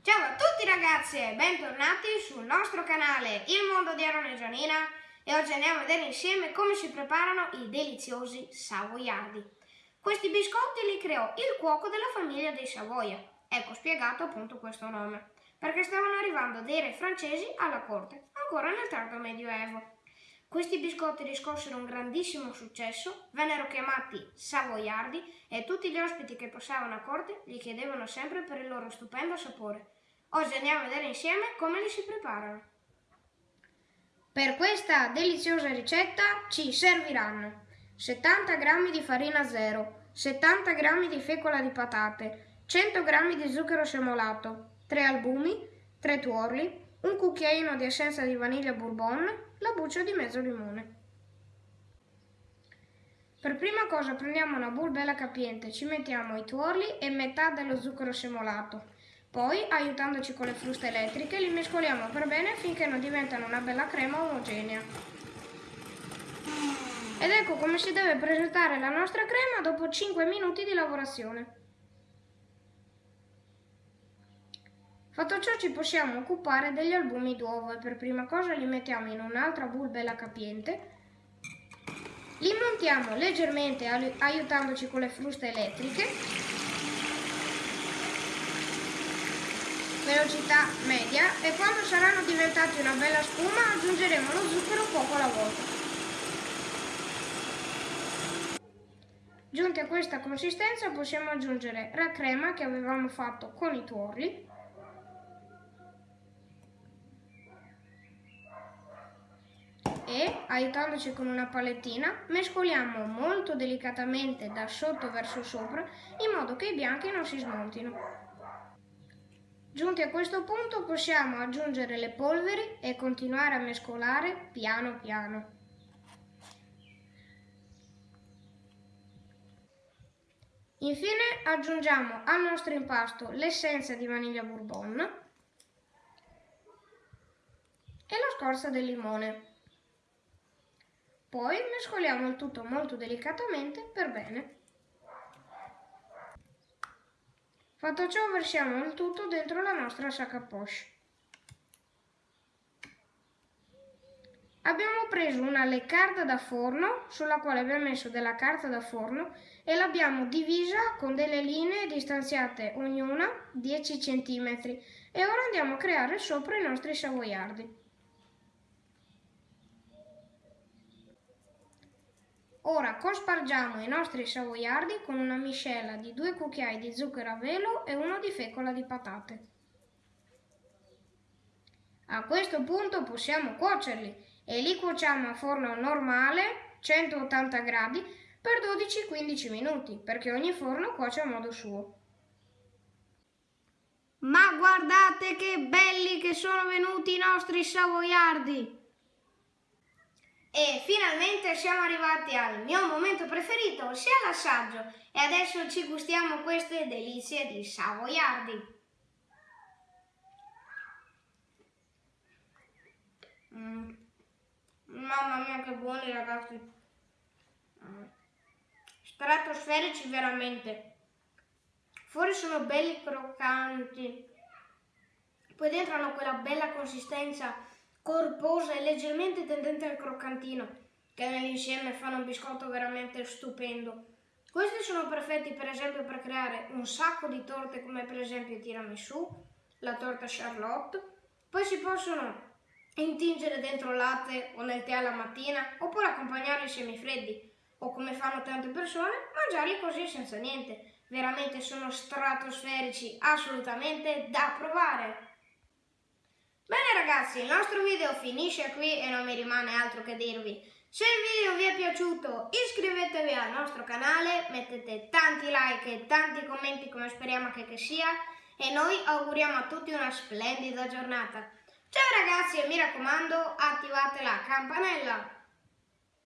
Ciao a tutti ragazzi e bentornati sul nostro canale Il Mondo di Aaron e Gianina e oggi andiamo a vedere insieme come si preparano i deliziosi savoiardi. Questi biscotti li creò il cuoco della famiglia dei Savoia, ecco spiegato appunto questo nome, perché stavano arrivando dei re francesi alla corte, ancora nel tardo medioevo. Questi biscotti riscossero un grandissimo successo, vennero chiamati savoiardi e tutti gli ospiti che passavano a corte li chiedevano sempre per il loro stupendo sapore. Oggi andiamo a vedere insieme come li si preparano. Per questa deliziosa ricetta ci serviranno 70 g di farina zero, 70 g di fecola di patate, 100 g di zucchero semolato, 3 albumi, 3 tuorli, un cucchiaino di essenza di vaniglia bourbon, la buccia di mezzo limone. Per prima cosa prendiamo una bowl bella capiente, ci mettiamo i tuorli e metà dello zucchero semolato. Poi, aiutandoci con le fruste elettriche, li mescoliamo per bene finché non diventano una bella crema omogenea. Ed ecco come si deve presentare la nostra crema dopo 5 minuti di lavorazione. Fatto ciò ci possiamo occupare degli albumi d'uovo e per prima cosa li mettiamo in un'altra bowl bella capiente. Li montiamo leggermente aiutandoci con le fruste elettriche. Velocità media e quando saranno diventati una bella spuma aggiungeremo lo zucchero poco alla volta. Giunti a questa consistenza possiamo aggiungere la crema che avevamo fatto con i tuorli e, aiutandoci con una palettina, mescoliamo molto delicatamente da sotto verso sopra in modo che i bianchi non si smontino. Giunti a questo punto possiamo aggiungere le polveri e continuare a mescolare piano piano. Infine aggiungiamo al nostro impasto l'essenza di vaniglia bourbon e la scorza del limone. Poi mescoliamo il tutto molto delicatamente per bene. Fatto ciò versiamo il tutto dentro la nostra sac à poche. Abbiamo preso una leccarda da forno sulla quale abbiamo messo della carta da forno e l'abbiamo divisa con delle linee distanziate ognuna 10 cm e ora andiamo a creare sopra i nostri savoiardi. Ora cospargiamo i nostri savoiardi con una miscela di due cucchiai di zucchero a velo e uno di fecola di patate. A questo punto possiamo cuocerli e li cuociamo a forno normale 180 gradi per 12-15 minuti perché ogni forno cuoce a modo suo. Ma guardate che belli che sono venuti i nostri savoiardi! E finalmente siamo arrivati al mio momento preferito, ossia l'assaggio. E adesso ci gustiamo queste delizie di savoiardi. Mm. Mamma mia che buoni ragazzi. Mm. Stratosferici veramente. Fuori sono belli croccanti. Poi dentro hanno quella bella consistenza corposa e leggermente tendente al croccantino, che nell'insieme fanno un biscotto veramente stupendo. Questi sono perfetti per esempio per creare un sacco di torte come per esempio tiramisù, la torta charlotte, poi si possono intingere dentro latte o nel tè alla mattina oppure accompagnarli semifreddi o come fanno tante persone mangiarli così senza niente. Veramente sono stratosferici, assolutamente da provare. Bene ragazzi, il nostro video finisce qui e non mi rimane altro che dirvi. Se il video vi è piaciuto iscrivetevi al nostro canale, mettete tanti like e tanti commenti come speriamo che, che sia e noi auguriamo a tutti una splendida giornata. Ciao ragazzi e mi raccomando attivate la campanella!